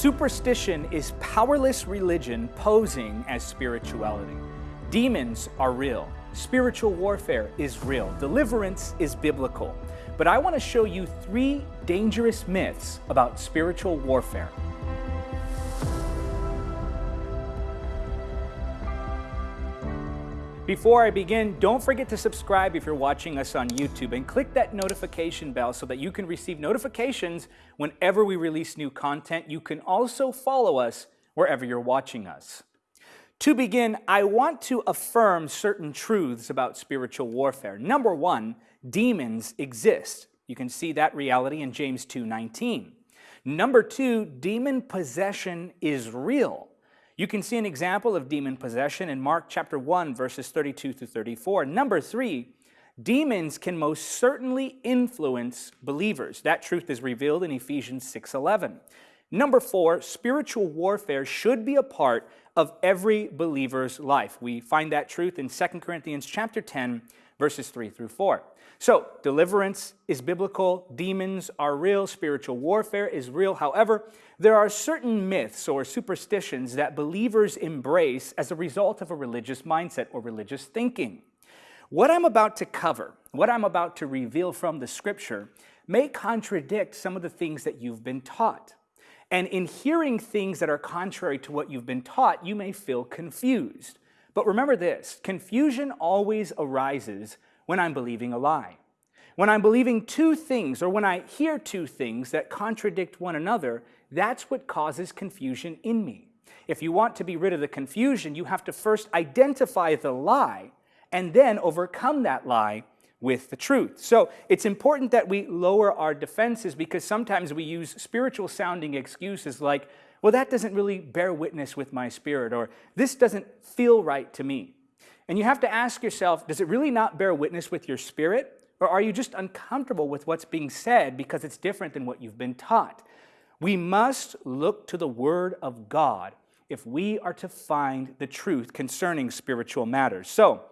Superstition is powerless religion posing as spirituality. Demons are real. Spiritual warfare is real. Deliverance is biblical. But I want to show you three dangerous myths about spiritual warfare. Before I begin, don't forget to subscribe if you're watching us on YouTube and click that notification bell so that you can receive notifications whenever we release new content. You can also follow us wherever you're watching us. To begin, I want to affirm certain truths about spiritual warfare. Number one, demons exist. You can see that reality in James 2.19. Number two, demon possession is real. You can see an example of demon possession in Mark chapter 1, verses 32 through 34. Number three, demons can most certainly influence believers. That truth is revealed in Ephesians 6.11. Number four, spiritual warfare should be a part of every believer's life. We find that truth in 2 Corinthians chapter 10, verses 3 through 4. So, deliverance is biblical, demons are real, spiritual warfare is real. However, there are certain myths or superstitions that believers embrace as a result of a religious mindset or religious thinking. What I'm about to cover, what I'm about to reveal from the scripture, may contradict some of the things that you've been taught. And in hearing things that are contrary to what you've been taught, you may feel confused. But remember this, confusion always arises when I'm believing a lie. When I'm believing two things, or when I hear two things that contradict one another, that's what causes confusion in me. If you want to be rid of the confusion, you have to first identify the lie and then overcome that lie with the truth. So it's important that we lower our defenses because sometimes we use spiritual sounding excuses like, well, that doesn't really bear witness with my spirit, or this doesn't feel right to me. And you have to ask yourself, does it really not bear witness with your spirit? Or are you just uncomfortable with what's being said because it's different than what you've been taught? We must look to the Word of God if we are to find the truth concerning spiritual matters. So,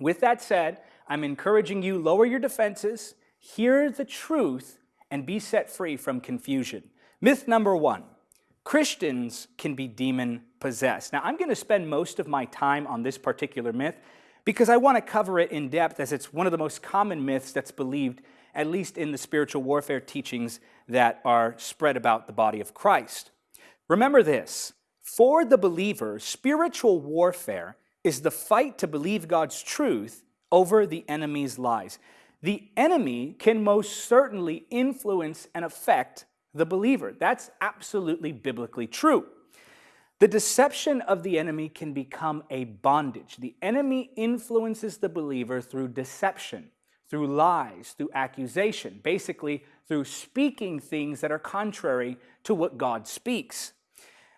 with that said, I'm encouraging you, lower your defenses, hear the truth, and be set free from confusion. Myth number one, Christians can be demon possessed. Now, I'm going to spend most of my time on this particular myth because I want to cover it in depth as it's one of the most common myths that's believed, at least in the spiritual warfare teachings that are spread about the body of Christ. Remember this, for the believer, spiritual warfare is the fight to believe God's truth over the enemy's lies. The enemy can most certainly influence and affect the believer. That's absolutely biblically true. The deception of the enemy can become a bondage. The enemy influences the believer through deception, through lies, through accusation, basically through speaking things that are contrary to what God speaks.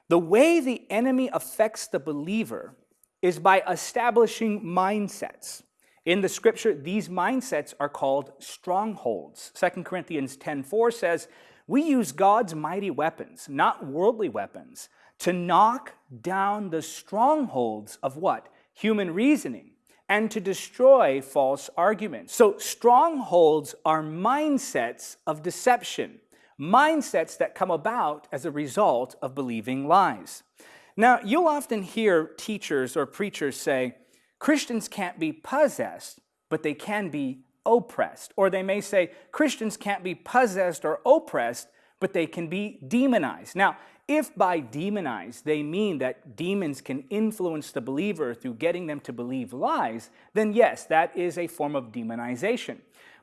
The way the enemy affects the believer is by establishing mindsets. In the scripture, these mindsets are called strongholds. 2 Corinthians 10.4 says, we use God's mighty weapons, not worldly weapons, to knock down the strongholds of what? Human reasoning and to destroy false arguments. So strongholds are mindsets of deception, mindsets that come about as a result of believing lies. Now, you'll often hear teachers or preachers say, Christians can't be possessed, but they can be oppressed. Or they may say Christians can't be possessed or oppressed, but they can be demonized. Now, if by demonized they mean that demons can influence the believer through getting them to believe lies, then yes, that is a form of demonization.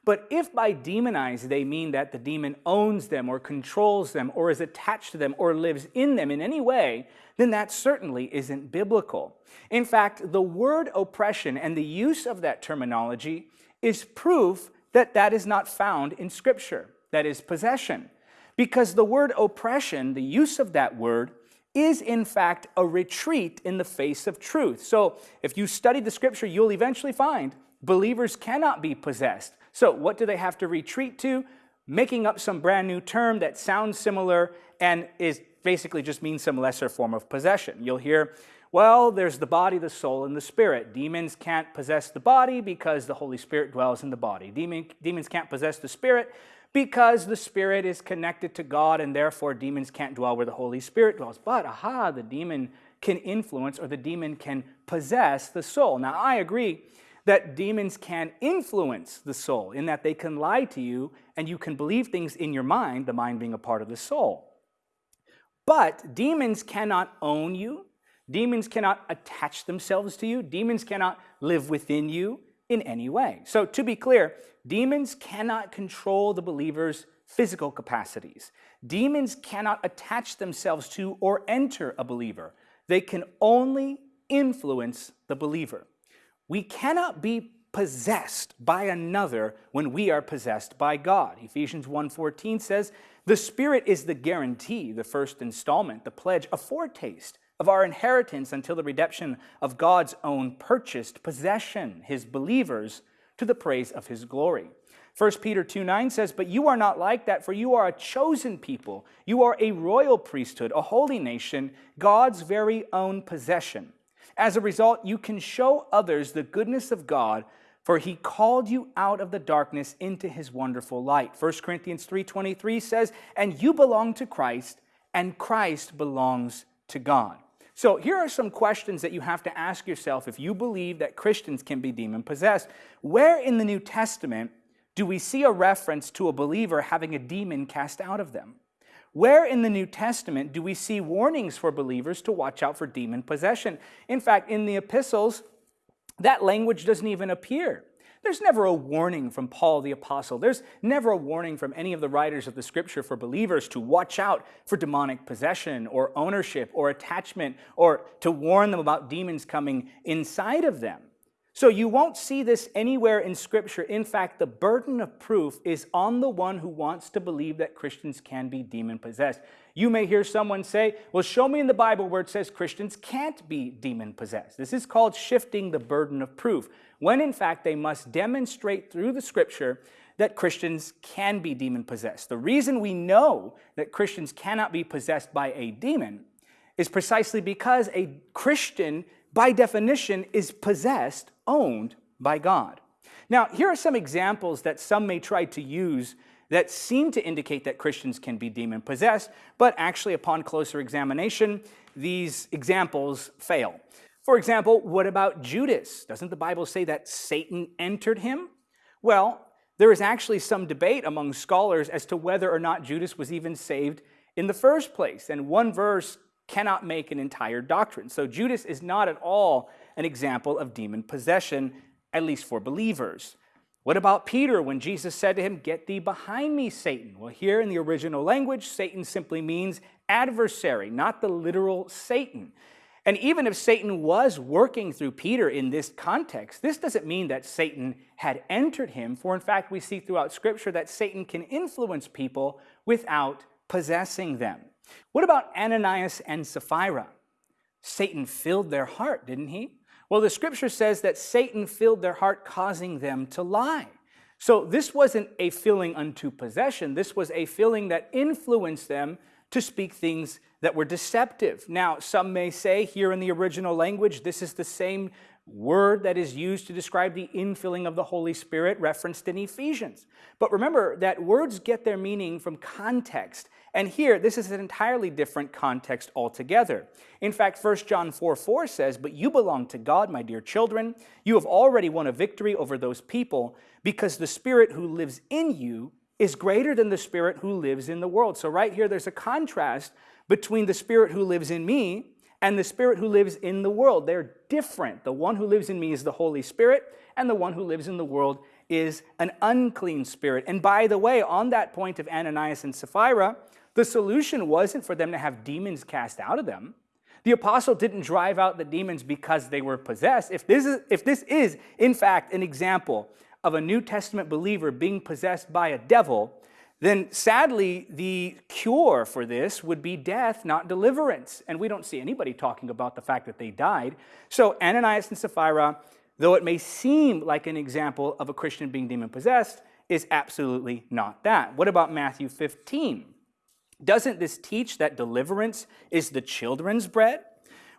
But if by demonized they mean that the demon owns them or controls them or is attached to them or lives in them in any way, then that certainly isn't biblical. In fact, the word oppression and the use of that terminology is proof that that is not found in Scripture, that is possession. Because the word oppression, the use of that word, is in fact a retreat in the face of truth. So if you study the Scripture, you'll eventually find believers cannot be possessed. So what do they have to retreat to? Making up some brand new term that sounds similar and is basically just means some lesser form of possession. You'll hear well, there's the body, the soul, and the spirit. Demons can't possess the body because the Holy Spirit dwells in the body. Demon, demons can't possess the spirit because the Spirit is connected to God and therefore demons can't dwell where the Holy Spirit dwells. But, aha, the demon can influence or the demon can possess the soul. Now, I agree that demons can influence the soul in that they can lie to you and you can believe things in your mind, the mind being a part of the soul. But demons cannot own you. Demons cannot attach themselves to you. Demons cannot live within you in any way. So to be clear, demons cannot control the believer's physical capacities. Demons cannot attach themselves to or enter a believer. They can only influence the believer. We cannot be possessed by another when we are possessed by God. Ephesians 1.14 says, the Spirit is the guarantee, the first installment, the pledge, a foretaste of our inheritance until the redemption of God's own purchased possession, his believers, to the praise of his glory. 1 Peter 2 9 says, But you are not like that, for you are a chosen people. You are a royal priesthood, a holy nation, God's very own possession. As a result, you can show others the goodness of God, for he called you out of the darkness into his wonderful light. 1 Corinthians 3:23 says, "And you belong to Christ, and Christ belongs to God." So here are some questions that you have to ask yourself if you believe that Christians can be demon possessed. Where in the New Testament do we see a reference to a believer having a demon cast out of them? Where in the New Testament do we see warnings for believers to watch out for demon possession? In fact, in the epistles, that language doesn't even appear. There's never a warning from Paul the Apostle. There's never a warning from any of the writers of the Scripture for believers to watch out for demonic possession or ownership or attachment or to warn them about demons coming inside of them. So you won't see this anywhere in Scripture. In fact, the burden of proof is on the one who wants to believe that Christians can be demon possessed. You may hear someone say, well, show me in the Bible where it says Christians can't be demon possessed. This is called shifting the burden of proof, when in fact they must demonstrate through the Scripture that Christians can be demon possessed. The reason we know that Christians cannot be possessed by a demon is precisely because a Christian by definition, is possessed, owned by God. Now, here are some examples that some may try to use that seem to indicate that Christians can be demon possessed, but actually, upon closer examination, these examples fail. For example, what about Judas? Doesn't the Bible say that Satan entered him? Well, there is actually some debate among scholars as to whether or not Judas was even saved in the first place. And one verse cannot make an entire doctrine. So Judas is not at all an example of demon possession, at least for believers. What about Peter when Jesus said to him, Get thee behind me, Satan? Well, here in the original language, Satan simply means adversary, not the literal Satan. And even if Satan was working through Peter in this context, this doesn't mean that Satan had entered him, for in fact, we see throughout Scripture that Satan can influence people without possessing them. What about Ananias and Sapphira? Satan filled their heart, didn't he? Well, the scripture says that Satan filled their heart, causing them to lie. So this wasn't a filling unto possession. This was a filling that influenced them to speak things that were deceptive. Now, some may say here in the original language, this is the same word that is used to describe the infilling of the Holy Spirit referenced in Ephesians. But remember that words get their meaning from context. And here, this is an entirely different context altogether. In fact, 1 John 4 4 says, But you belong to God, my dear children. You have already won a victory over those people because the Spirit who lives in you is greater than the Spirit who lives in the world. So, right here, there's a contrast between the Spirit who lives in me and the Spirit who lives in the world. They're different. The one who lives in me is the Holy Spirit, and the one who lives in the world is an unclean spirit. And by the way, on that point of Ananias and Sapphira, the solution wasn't for them to have demons cast out of them. The apostle didn't drive out the demons because they were possessed. If this is, if this is in fact, an example of a New Testament believer being possessed by a devil, then sadly, the cure for this would be death, not deliverance. And we don't see anybody talking about the fact that they died. So Ananias and Sapphira, though it may seem like an example of a Christian being demon possessed, is absolutely not that. What about Matthew 15? Doesn't this teach that deliverance is the children's bread?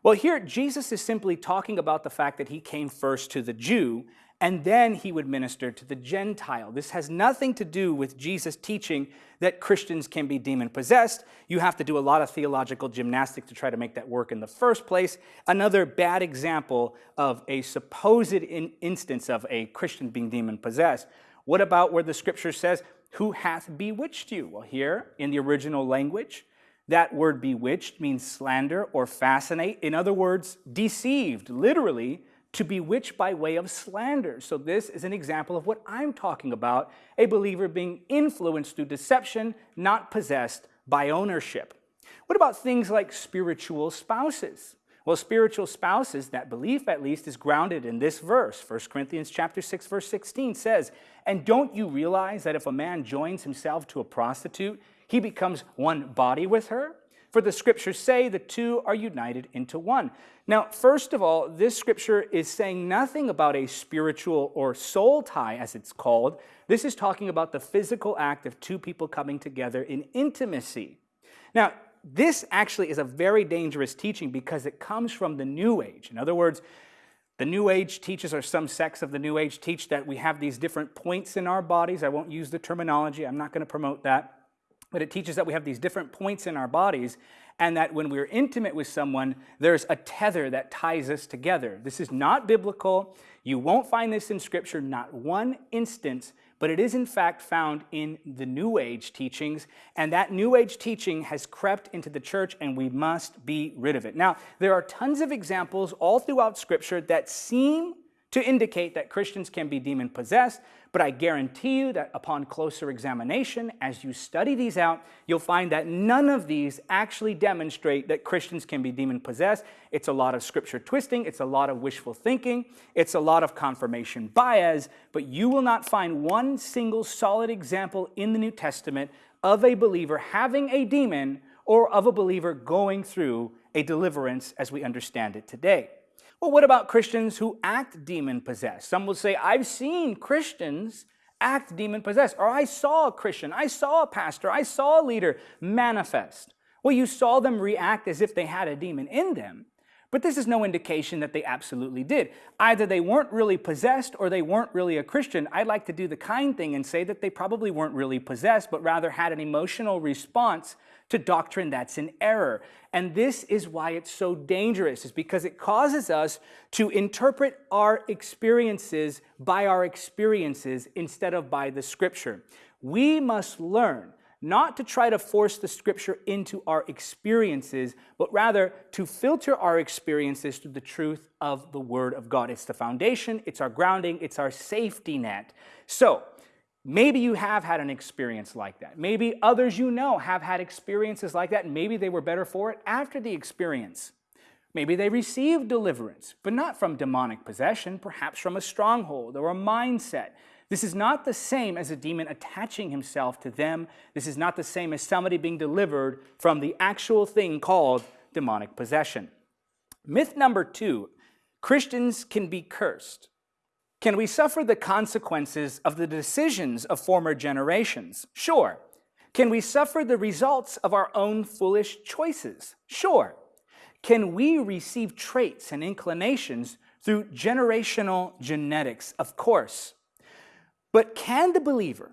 Well, here Jesus is simply talking about the fact that he came first to the Jew and then he would minister to the Gentile. This has nothing to do with Jesus teaching that Christians can be demon possessed. You have to do a lot of theological gymnastics to try to make that work in the first place. Another bad example of a supposed in instance of a Christian being demon possessed. What about where the scripture says, Who hath bewitched you? Well, here in the original language, that word bewitched means slander or fascinate. In other words, deceived, literally to bewitch by way of slander. So this is an example of what I'm talking about, a believer being influenced through deception, not possessed by ownership. What about things like spiritual spouses? Well, spiritual spouses, that belief at least, is grounded in this verse. 1 Corinthians chapter 6, verse 16 says, And don't you realize that if a man joins himself to a prostitute, he becomes one body with her? For the scriptures say the two are united into one. Now, first of all, this scripture is saying nothing about a spiritual or soul tie, as it's called. This is talking about the physical act of two people coming together in intimacy. Now, this actually is a very dangerous teaching because it comes from the New Age. In other words, the New Age teaches, or some sects of the New Age teach, that we have these different points in our bodies. I won't use the terminology, I'm not going to promote that. But it teaches that we have these different points in our bodies and that when we're intimate with someone, there's a tether that ties us together. This is not biblical. You won't find this in Scripture, not one instance, but it is in fact found in the New Age teachings, and that New Age teaching has crept into the church, and we must be rid of it. Now, there are tons of examples all throughout Scripture that seem to indicate that Christians can be demon possessed, but I guarantee you that upon closer examination, as you study these out, you'll find that none of these actually demonstrate that Christians can be demon possessed. It's a lot of scripture twisting, it's a lot of wishful thinking, it's a lot of confirmation bias, but you will not find one single solid example in the New Testament of a believer having a demon or of a believer going through a deliverance as we understand it today. Well, what about Christians who act demon possessed? Some will say, I've seen Christians act demon possessed, or I saw a Christian, I saw a pastor, I saw a leader manifest. Well, you saw them react as if they had a demon in them, but this is no indication that they absolutely did. Either they weren't really possessed or they weren't really a Christian. I'd like to do the kind thing and say that they probably weren't really possessed, but rather had an emotional response to doctrine that's in error. And this is why it's so dangerous, is because it causes us to interpret our experiences by our experiences instead of by the scripture. We must learn not to try to force the scripture into our experiences, but rather to filter our experiences through the truth of the word of God. It's the foundation, it's our grounding, it's our safety net. So, Maybe you have had an experience like that. Maybe others you know have had experiences like that, maybe they were better for it after the experience. Maybe they received deliverance, but not from demonic possession, perhaps from a stronghold or a mindset. This is not the same as a demon attaching himself to them. This is not the same as somebody being delivered from the actual thing called demonic possession. Myth number two Christians can be cursed. Can we suffer the consequences of the decisions of former generations? Sure. Can we suffer the results of our own foolish choices? Sure. Can we receive traits and inclinations through generational genetics? Of course. But can the believer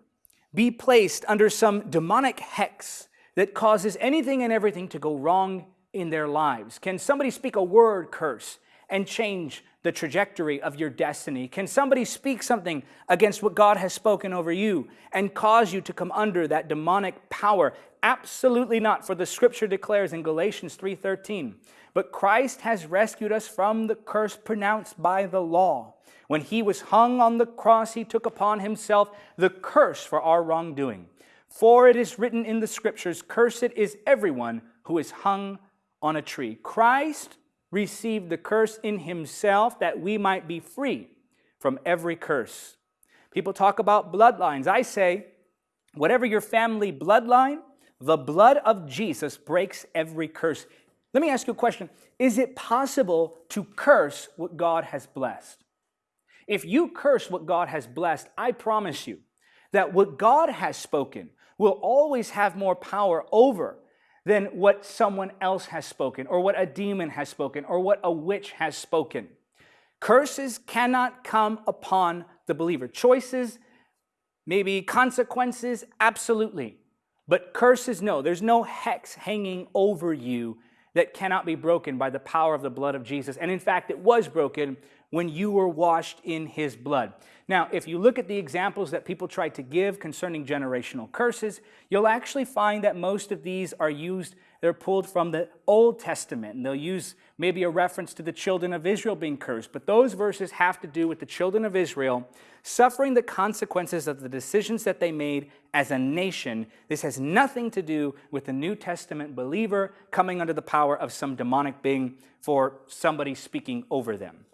be placed under some demonic hex that causes anything and everything to go wrong in their lives? Can somebody speak a word curse and change the trajectory of your destiny? Can somebody speak something against what God has spoken over you and cause you to come under that demonic power? Absolutely not, for the scripture declares in Galatians 3:13, "But Christ has rescued us from the curse pronounced by the law. When he was hung on the cross, he took upon himself the curse for our wrongdoing. For it is written in the scriptures, cursed is everyone who is hung on a tree." Christ received the curse in himself that we might be free from every curse. People talk about bloodlines. I say, whatever your family bloodline, the blood of Jesus breaks every curse. Let me ask you a question. Is it possible to curse what God has blessed? If you curse what God has blessed, I promise you that what God has spoken will always have more power over than what someone else has spoken, or what a demon has spoken, or what a witch has spoken. Curses cannot come upon the believer. Choices, maybe consequences, absolutely. But curses, no. There's no hex hanging over you that cannot be broken by the power of the blood of Jesus. And in fact, it was broken when you were washed in his blood. Now, if you look at the examples that people try to give concerning generational curses, you'll actually find that most of these are used, they're pulled from the Old Testament. And they'll use maybe a reference to the children of Israel being cursed. But those verses have to do with the children of Israel suffering the consequences of the decisions that they made as a nation. This has nothing to do with the New Testament believer coming under the power of some demonic being for somebody speaking over them.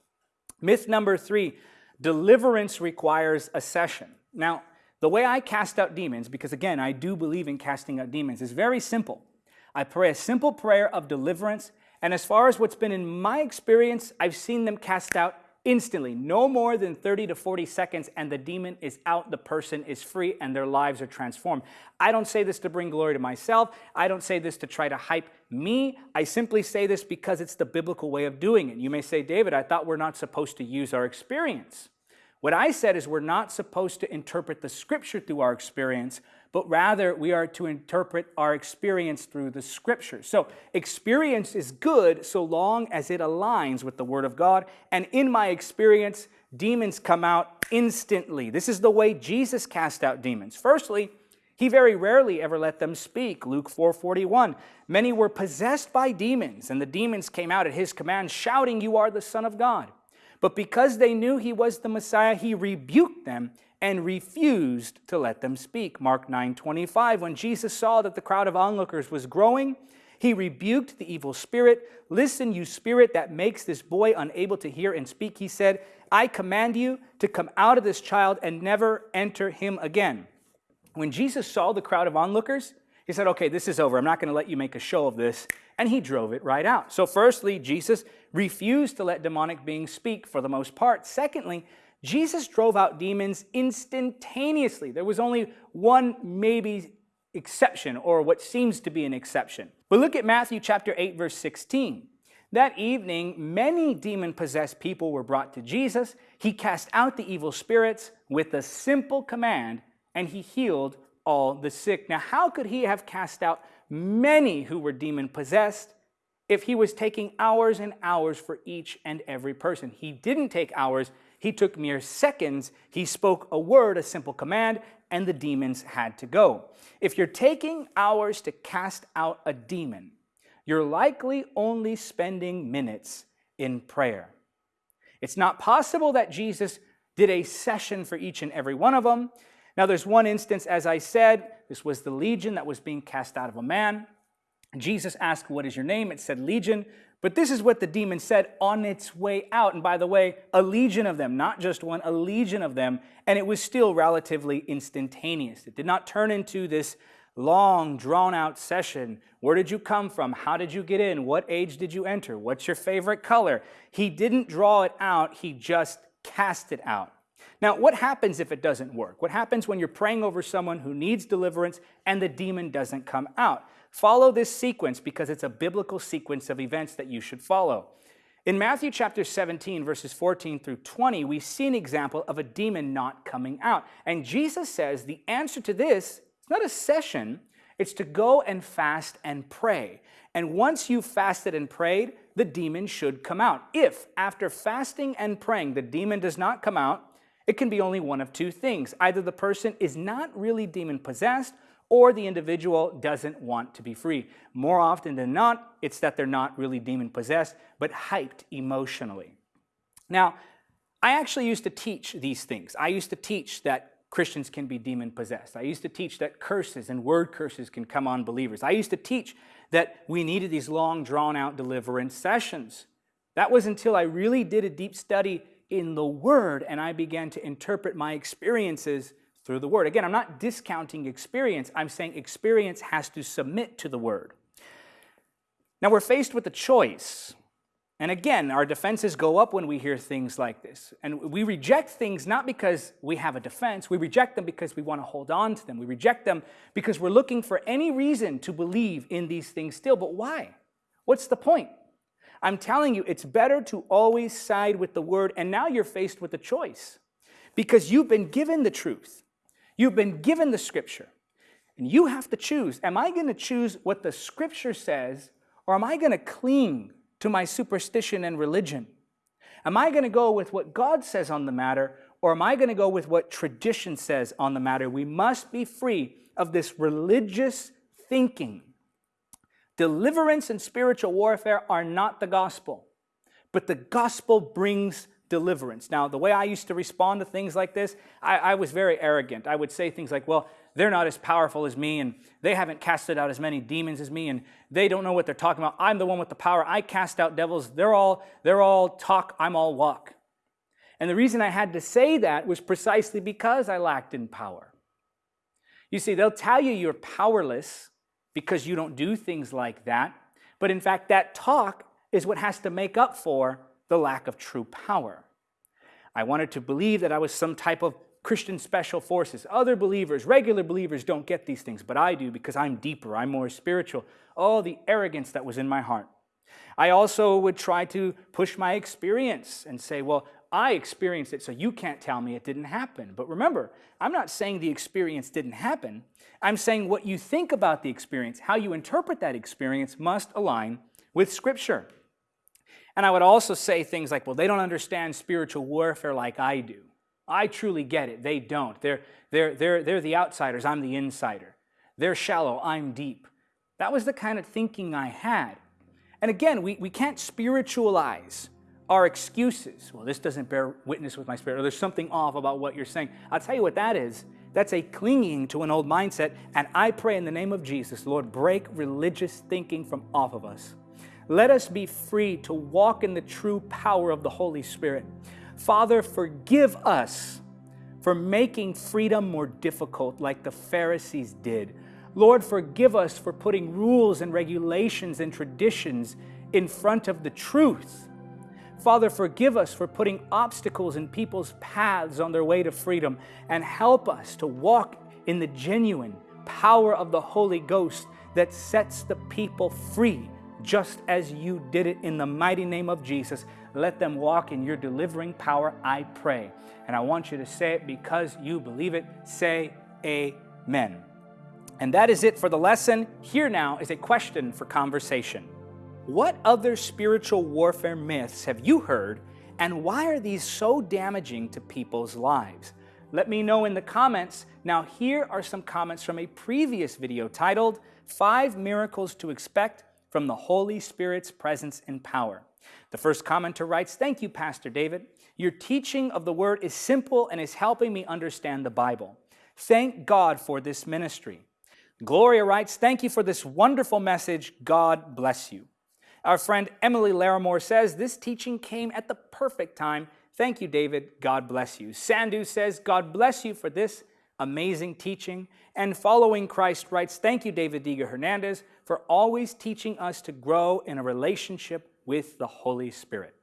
Myth number three, deliverance requires a session. Now, the way I cast out demons, because again, I do believe in casting out demons, is very simple. I pray a simple prayer of deliverance, and as far as what's been in my experience, I've seen them cast out instantly, no more than 30 to 40 seconds, and the demon is out, the person is free, and their lives are transformed. I don't say this to bring glory to myself. I don't say this to try to hype me. I simply say this because it's the biblical way of doing it. You may say, David, I thought we're not supposed to use our experience. What I said is we're not supposed to interpret the scripture through our experience, but rather we are to interpret our experience through the scripture. So experience is good so long as it aligns with the word of God. And in my experience, demons come out instantly. This is the way Jesus cast out demons. Firstly, he very rarely ever let them speak. Luke 4:41. Many were possessed by demons, and the demons came out at his command, shouting, You are the Son of God. But because they knew he was the Messiah, he rebuked them and refused to let them speak. Mark 9:25 when Jesus saw that the crowd of onlookers was growing, he rebuked the evil spirit. Listen, you spirit that makes this boy unable to hear and speak, he said, I command you to come out of this child and never enter him again. When Jesus saw the crowd of onlookers, he said, Okay, this is over. I'm not going to let you make a show of this. And he drove it right out. So, firstly, Jesus refused to let demonic beings speak for the most part. Secondly, Jesus drove out demons instantaneously. There was only one maybe exception, or what seems to be an exception. But look at Matthew chapter 8, verse 16. That evening, many demon possessed people were brought to Jesus. He cast out the evil spirits with a simple command, and he healed all the sick. Now, how could he have cast out many who were demon possessed if he was taking hours and hours for each and every person? He didn't take hours, he took mere seconds. He spoke a word, a simple command, and the demons had to go. If you're taking hours to cast out a demon, you're likely only spending minutes in prayer. It's not possible that Jesus did a session for each and every one of them. Now, there's one instance, as I said, this was the legion that was being cast out of a man. Jesus asked, What is your name? It said legion. But this is what the demon said on its way out. And by the way, a legion of them, not just one, a legion of them. And it was still relatively instantaneous. It did not turn into this long, drawn out session. Where did you come from? How did you get in? What age did you enter? What's your favorite color? He didn't draw it out, he just cast it out. Now, what happens if it doesn't work? What happens when you're praying over someone who needs deliverance and the demon doesn't come out? Follow this sequence because it's a biblical sequence of events that you should follow. In Matthew chapter 17, verses 14 through 20, we see an example of a demon not coming out. And Jesus says the answer to this is not a session, it's to go and fast and pray. And once you've fasted and prayed, the demon should come out. If after fasting and praying the demon does not come out, it can be only one of two things. Either the person is not really demon possessed or the individual doesn't want to be free. More often than not, it's that they're not really demon possessed, but hyped emotionally. Now, I actually used to teach these things. I used to teach that Christians can be demon possessed. I used to teach that curses and word curses can come on believers. I used to teach that we needed these long, drawn out deliverance sessions. That was until I really did a deep study in the Word and I began to interpret my experiences through the word. Again, I'm not discounting experience. I'm saying experience has to submit to the word. Now we're faced with a choice. And again, our defenses go up when we hear things like this. And we reject things not because we have a defense, we reject them because we want to hold on to them. We reject them because we're looking for any reason to believe in these things still. But why? What's the point? I'm telling you, it's better to always side with the word, and now you're faced with a choice because you've been given the truth. You've been given the scripture. And you have to choose. Am I going to choose what the scripture says, or am I going to cling to my superstition and religion? Am I going to go with what God says on the matter, or am I going to go with what tradition says on the matter? We must be free of this religious thinking. Deliverance and spiritual warfare are not the gospel, but the gospel brings deliverance. Now, the way I used to respond to things like this, I, I, was very arrogant. I would say things like, well, they're not as powerful as me, and they haven't casted out as many demons as me, and they don't know what they're talking about. I'm the one with the power. I cast out devils. They're all, they're all talk, I'm all walk. And the reason I had to say that was precisely because I lacked in power. You see, they'll tell you you're powerless because you don't do things like that, but in fact, that talk is what has to make up for the lack of true power. I wanted to believe that I was some type of Christian special forces. Other believers, regular believers, don't get these things, but I do because I'm deeper, I'm more spiritual. All the arrogance that was in my heart. I also would try to push my experience and say, well, I experienced it, so you can't tell me it didn't happen. But remember, I'm not saying the experience didn't happen. I'm saying what you think about the experience, how you interpret that experience, must align with Scripture. And I would also say things like, well, they don't understand spiritual warfare like I do. I truly get it. They don't. They're, they're, they're, they're the outsiders. I'm the insider. They're shallow. I'm deep. That was the kind of thinking I had. And again, we, we can't spiritualize our excuses. Well, this doesn't bear witness with my spirit, or there's something off about what you're saying. I'll tell you what that is. That's a clinging to an old mindset. And I pray in the name of Jesus, Lord, break religious thinking from off of us. Let us be free to walk in the true power of the Holy Spirit. Father, forgive us for making freedom more difficult like the Pharisees did. Lord, forgive us for putting rules and regulations and traditions in front of the truth. Father, forgive us for putting obstacles in people's paths on their way to freedom and help us to walk in the genuine power of the Holy Ghost that sets the people free, just as you did it in the mighty name of Jesus. Let them walk in your delivering power, I pray. And I want you to say it because you believe it. Say amen. And that is it for the lesson. Here now is a question for conversation. What other spiritual warfare myths have you heard, and why are these so damaging to people's lives? Let me know in the comments. Now here are some comments from a previous video titled, Five Miracles to Expect from the Holy Spirit's Presence and Power. The first commenter writes, Thank you, Pastor David. Your teaching of the Word is simple and is helping me understand the Bible. Thank God for this ministry. Gloria writes, Thank you for this wonderful message. God bless you. Our friend Emily Larimore says, This teaching came at the perfect time. Thank you, David. God bless you. Sandu says, God bless you for this amazing teaching. And Following Christ writes, Thank you, David Diga Hernandez, for always teaching us to grow in a relationship with the Holy Spirit.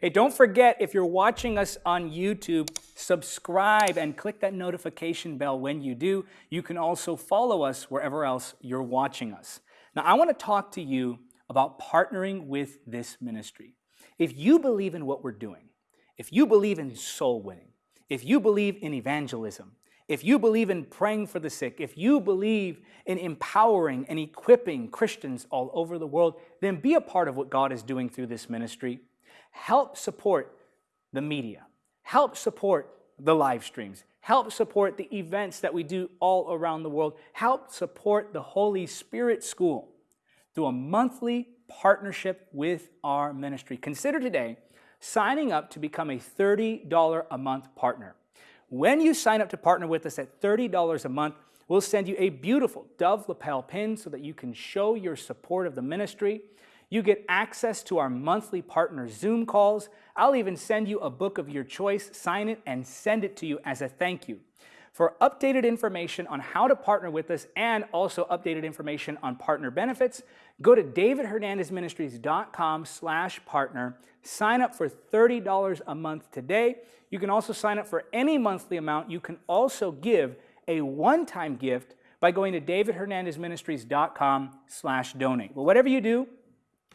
Hey, don't forget, if you're watching us on YouTube, subscribe and click that notification bell when you do. You can also follow us wherever else you're watching us. Now, I want to talk to you about partnering with this ministry. If you believe in what we're doing, if you believe in soul winning, if you believe in evangelism, if you believe in praying for the sick, if you believe in empowering and equipping Christians all over the world, then be a part of what God is doing through this ministry. Help support the media. Help support the live streams. Help support the events that we do all around the world. Help support the Holy Spirit School through a monthly partnership with our ministry. Consider today signing up to become a $30 a month partner. When you sign up to partner with us at $30 a month, we'll send you a beautiful Dove lapel pin so that you can show your support of the ministry. You get access to our monthly partner Zoom calls. I'll even send you a book of your choice, sign it, and send it to you as a thank you. For updated information on how to partner with us and also updated information on partner benefits, go to davidhernandezministries.com slash partner. Sign up for $30 a month today. You can also sign up for any monthly amount. You can also give a one-time gift by going to davidhernandezministries.com slash donate. Well, whatever you do,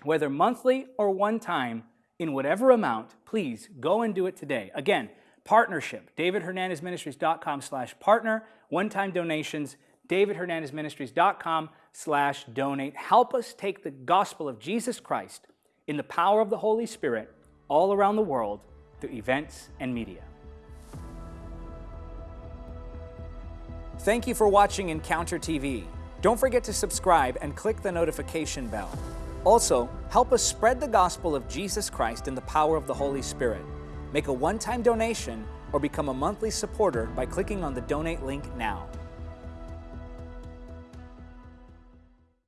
Whether monthly or one time, in whatever amount, please go and do it today. Again, partnership, davidhernandezministries.com slash partner, one-time donations, davidhernandezministries.com slash donate. Help us take the gospel of Jesus Christ in the power of the Holy Spirit all around the world through events and media. Thank you for watching Encounter TV. Don't forget to subscribe and click the notification bell. Also, help us spread the gospel of Jesus Christ in the power of the Holy Spirit. Make a one-time donation or become a monthly supporter by clicking on the donate link now.